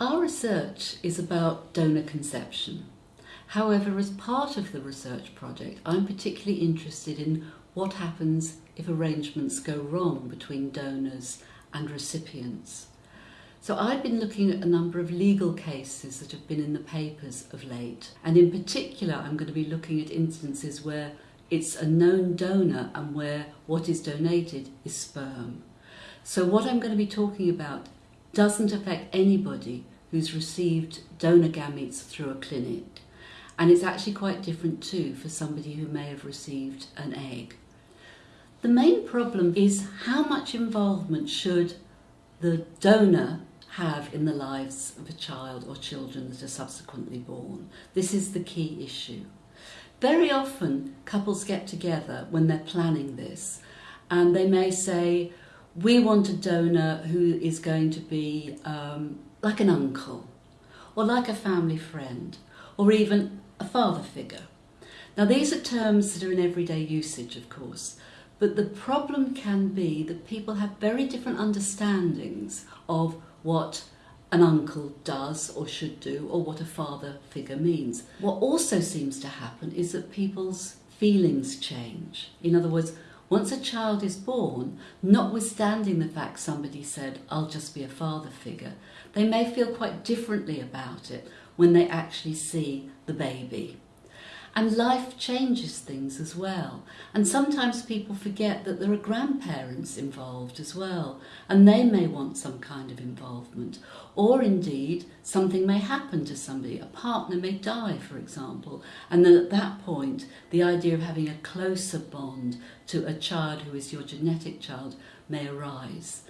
Our research is about donor conception. However, as part of the research project, I'm particularly interested in what happens if arrangements go wrong between donors and recipients. So I've been looking at a number of legal cases that have been in the papers of late. And in particular, I'm going to be looking at instances where it's a known donor and where what is donated is sperm. So what I'm going to be talking about doesn't affect anybody who's received donor gametes through a clinic. And it's actually quite different too for somebody who may have received an egg. The main problem is how much involvement should the donor have in the lives of a child or children that are subsequently born. This is the key issue. Very often couples get together when they're planning this and they may say, we want a donor who is going to be um, like an uncle or like a family friend or even a father figure. Now these are terms that are in everyday usage of course but the problem can be that people have very different understandings of what an uncle does or should do or what a father figure means. What also seems to happen is that people's feelings change. In other words, once a child is born, notwithstanding the fact somebody said, I'll just be a father figure, they may feel quite differently about it when they actually see the baby. And life changes things as well. And sometimes people forget that there are grandparents involved as well, and they may want some kind of involvement. Or indeed, something may happen to somebody. A partner may die, for example. And then at that point, the idea of having a closer bond to a child who is your genetic child may arise.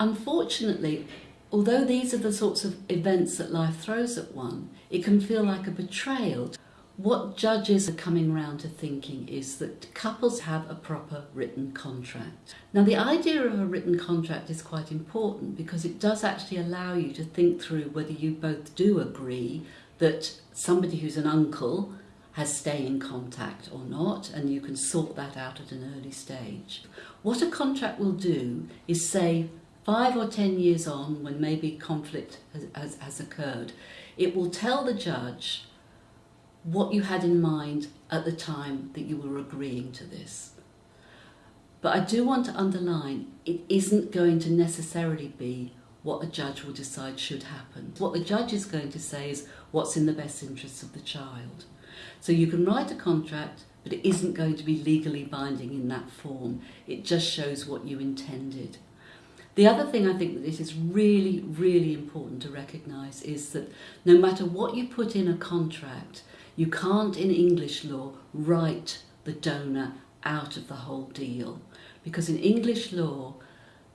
Unfortunately, although these are the sorts of events that life throws at one, it can feel like a betrayal what judges are coming round to thinking is that couples have a proper written contract. Now the idea of a written contract is quite important because it does actually allow you to think through whether you both do agree that somebody who's an uncle has staying in contact or not and you can sort that out at an early stage. What a contract will do is say five or ten years on when maybe conflict has, has, has occurred, it will tell the judge what you had in mind at the time that you were agreeing to this. But I do want to underline, it isn't going to necessarily be what a judge will decide should happen. What the judge is going to say is what's in the best interests of the child. So you can write a contract, but it isn't going to be legally binding in that form. It just shows what you intended. The other thing I think that it is really, really important to recognise is that no matter what you put in a contract, you can't in English law write the donor out of the whole deal because in English law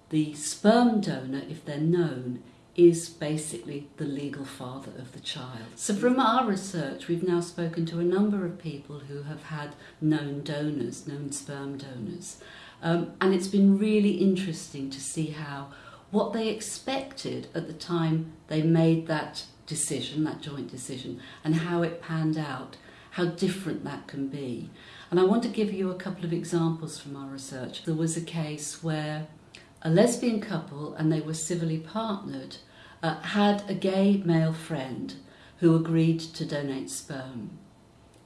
the sperm donor, if they're known, is basically the legal father of the child. So from our research, we've now spoken to a number of people who have had known donors, known sperm donors. Um, and it's been really interesting to see how what they expected at the time they made that decision, that joint decision, and how it panned out, how different that can be. And I want to give you a couple of examples from our research. There was a case where a lesbian couple, and they were civilly partnered, uh, had a gay male friend who agreed to donate sperm.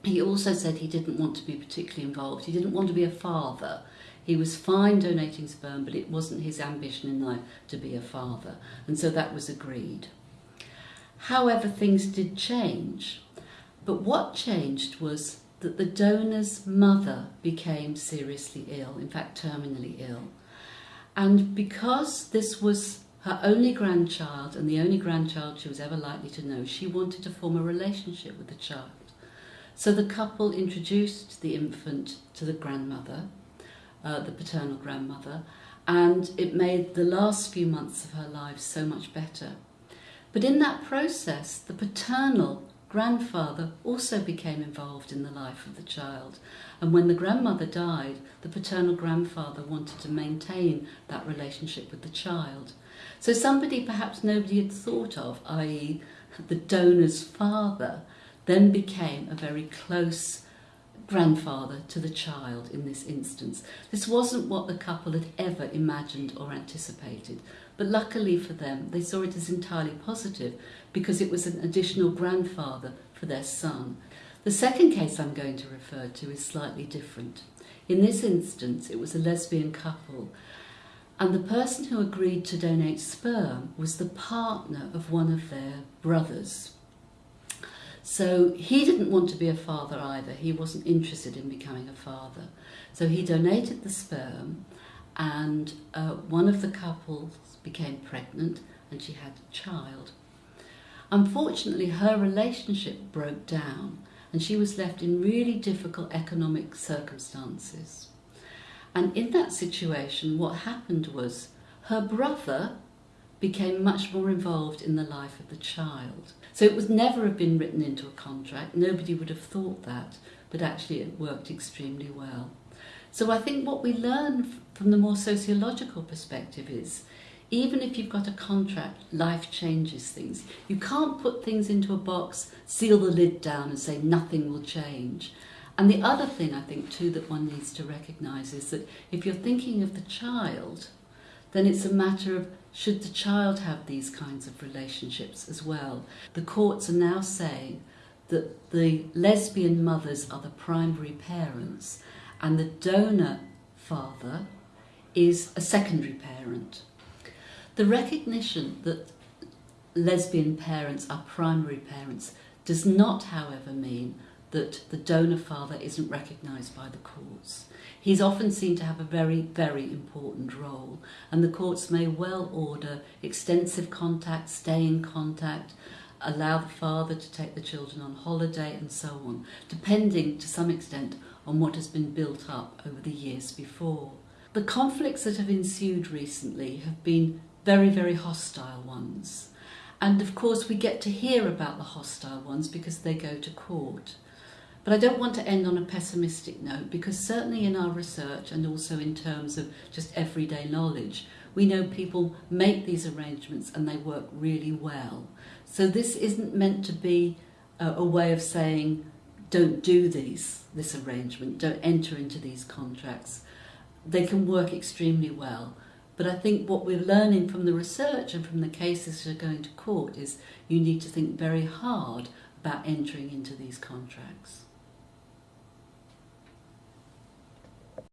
He also said he didn't want to be particularly involved. He didn't want to be a father. He was fine donating sperm, but it wasn't his ambition in life to be a father. And so that was agreed. However, things did change. But what changed was that the donor's mother became seriously ill, in fact terminally ill. And because this was her only grandchild and the only grandchild she was ever likely to know, she wanted to form a relationship with the child. So the couple introduced the infant to the grandmother, uh, the paternal grandmother, and it made the last few months of her life so much better. But in that process, the paternal grandfather also became involved in the life of the child. And when the grandmother died, the paternal grandfather wanted to maintain that relationship with the child. So somebody perhaps nobody had thought of, i.e. the donor's father, then became a very close grandfather to the child in this instance. This wasn't what the couple had ever imagined or anticipated, But luckily for them, they saw it as entirely positive because it was an additional grandfather for their son. The second case I'm going to refer to is slightly different. In this instance, it was a lesbian couple, and the person who agreed to donate sperm was the partner of one of their brothers. So he didn't want to be a father either. He wasn't interested in becoming a father. So he donated the sperm, and uh, one of the couples became pregnant and she had a child. Unfortunately, her relationship broke down and she was left in really difficult economic circumstances. And in that situation, what happened was her brother became much more involved in the life of the child. So it would never have been written into a contract. Nobody would have thought that, but actually it worked extremely well. So I think what we learn from the more sociological perspective is even if you've got a contract, life changes things. You can't put things into a box, seal the lid down and say nothing will change. And the other thing I think too that one needs to recognise is that if you're thinking of the child, then it's a matter of should the child have these kinds of relationships as well. The courts are now saying that the lesbian mothers are the primary parents and the donor father is a secondary parent. The recognition that lesbian parents are primary parents does not, however, mean that the donor father isn't recognised by the courts. He's often seen to have a very, very important role, and the courts may well order extensive contact, stay in contact, allow the father to take the children on holiday, and so on, depending to some extent on what has been built up over the years before. The conflicts that have ensued recently have been very, very hostile ones. And of course, we get to hear about the hostile ones because they go to court. But I don't want to end on a pessimistic note because certainly in our research and also in terms of just everyday knowledge, we know people make these arrangements and they work really well. So this isn't meant to be a, a way of saying, don't do these, this arrangement, don't enter into these contracts. They can work extremely well. But I think what we're learning from the research and from the cases that are going to court is you need to think very hard about entering into these contracts.